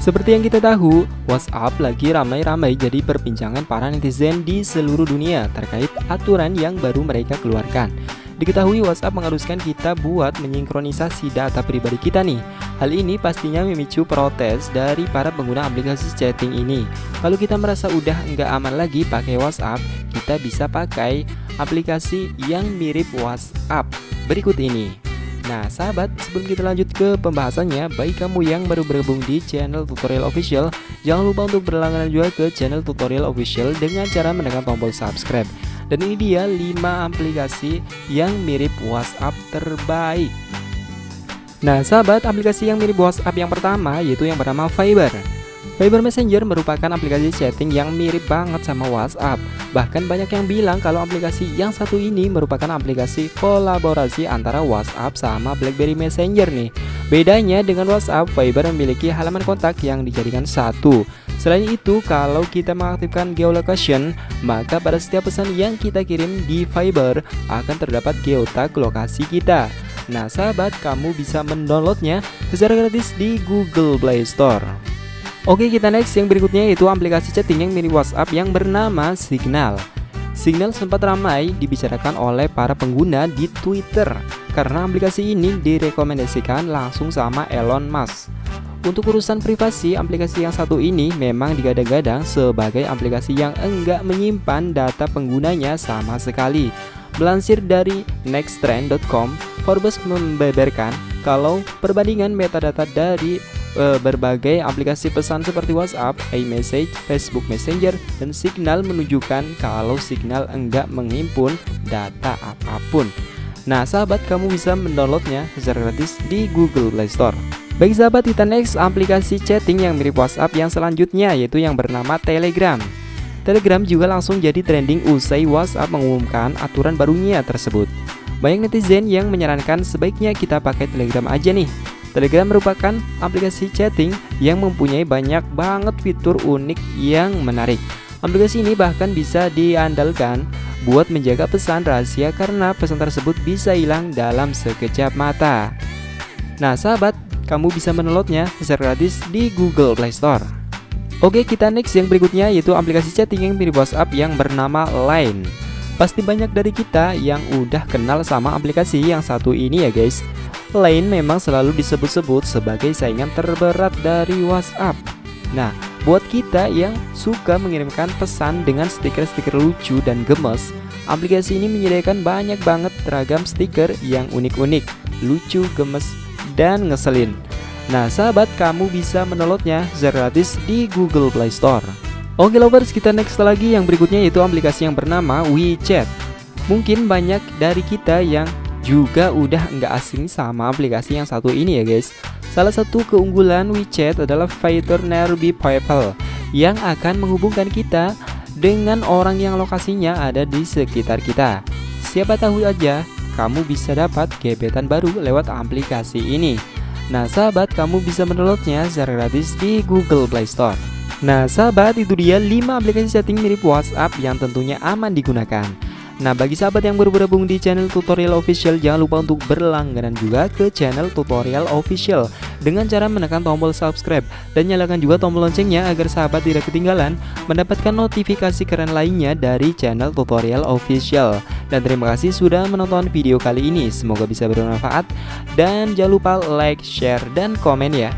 Seperti yang kita tahu, WhatsApp lagi ramai-ramai jadi perbincangan para netizen di seluruh dunia terkait aturan yang baru mereka keluarkan. Diketahui WhatsApp mengharuskan kita buat menyinkronisasi data pribadi kita nih. Hal ini pastinya memicu protes dari para pengguna aplikasi chatting ini. Kalau kita merasa udah nggak aman lagi pakai WhatsApp, kita bisa pakai aplikasi yang mirip WhatsApp berikut ini. Nah sahabat sebelum kita lanjut ke pembahasannya Bagi kamu yang baru bergabung di channel tutorial official Jangan lupa untuk berlangganan juga ke channel tutorial official Dengan cara menekan tombol subscribe. Dan ini dia 5 aplikasi yang mirip WhatsApp terbaik. Nah sahabat aplikasi yang mirip WhatsApp yang pertama yaitu yang bernama Viber Viber Messenger merupakan aplikasi chatting yang mirip banget sama WhatsApp. Bahkan banyak yang bilang kalau aplikasi yang satu ini merupakan aplikasi kolaborasi antara WhatsApp sama BlackBerry Messenger nih. Bedanya dengan WhatsApp, Viber memiliki halaman kontak yang dijadikan satu. Selain itu, kalau kita mengaktifkan geolocation, maka pada setiap pesan yang kita kirim di Viber akan terdapat geotag lokasi kita. Nah sahabat, kamu bisa mendownloadnya secara gratis di Google Play Store. Oke kita next. Yang berikutnya yaitu aplikasi chatting yang mirip WhatsApp yang bernama Signal. Signal sempat ramai dibicarakan oleh para pengguna di Twitter. Karena aplikasi ini direkomendasikan langsung sama Elon Musk. Untuk urusan privasi, aplikasi yang satu ini memang digadang-gadang sebagai aplikasi yang enggak menyimpan data penggunanya sama sekali. Melansir dari nexttrend.com, Forbes membeberkan kalau perbandingan metadata dari berbagai aplikasi pesan seperti WhatsApp, iMessage, Facebook Messenger, dan Signal menunjukkan kalau Signal enggak menghimpun data apa pun. Nah, sahabat, kamu bisa mendownloadnya secara gratis di Google Play Store. Bagi sahabat, kita next aplikasi chatting yang mirip WhatsApp yang selanjutnya yaitu yang bernama Telegram. Telegram juga langsung jadi trending usai WhatsApp mengumumkan aturan barunya tersebut. Banyak netizen yang menyarankan sebaiknya kita pakai Telegram aja nih Telegram merupakan aplikasi chatting yang mempunyai banyak banget fitur unik yang menarik. Aplikasi ini bahkan bisa diandalkan buat menjaga pesan rahasia karena pesan tersebut bisa hilang dalam sekejap mata. Nah sahabat, kamu bisa menelotnya secara gratis di Google Play Store. Oke kita next yang berikutnya yaitu aplikasi chatting yang mirip WhatsApp yang bernama Line. Pasti banyak dari kita yang udah kenal sama aplikasi yang satu ini ya guys Line memang selalu disebut-sebut sebagai saingan terberat dari WhatsApp. Nah, buat kita yang suka mengirimkan pesan dengan stiker-stiker lucu dan gemes, aplikasi ini menyediakan banyak banget ragam stiker yang unik-unik, lucu, gemes, dan ngeselin. Nah, sahabat, kamu bisa mendownloadnya gratis di Google Play Store. Oke lovers, kita next lagi. Yang berikutnya yaitu aplikasi yang bernama WeChat. Mungkin banyak dari kita yang juga udah nggak asing sama aplikasi yang satu ini ya guys. Salah satu keunggulan WeChat adalah fitur Nearby People yang akan menghubungkan kita dengan orang yang lokasinya ada di sekitar kita. Siapa tahu aja kamu bisa dapat gebetan baru lewat aplikasi ini. Nah sahabat kamu bisa mendownloadnya secara gratis di Google Play Store Nah sahabat itu dia 5 aplikasi chatting mirip WhatsApp yang tentunya aman digunakan. Nah bagi sahabat yang baru bergabung di channel tutorial official Jangan lupa untuk berlangganan juga ke channel tutorial official Dengan cara menekan tombol subscribe Dan nyalakan juga tombol loncengnya agar sahabat tidak ketinggalan Mendapatkan notifikasi keren lainnya dari channel tutorial official. Dan terima kasih sudah menonton video kali ini. Semoga bisa bermanfaat. Dan jangan lupa like, share, dan komen ya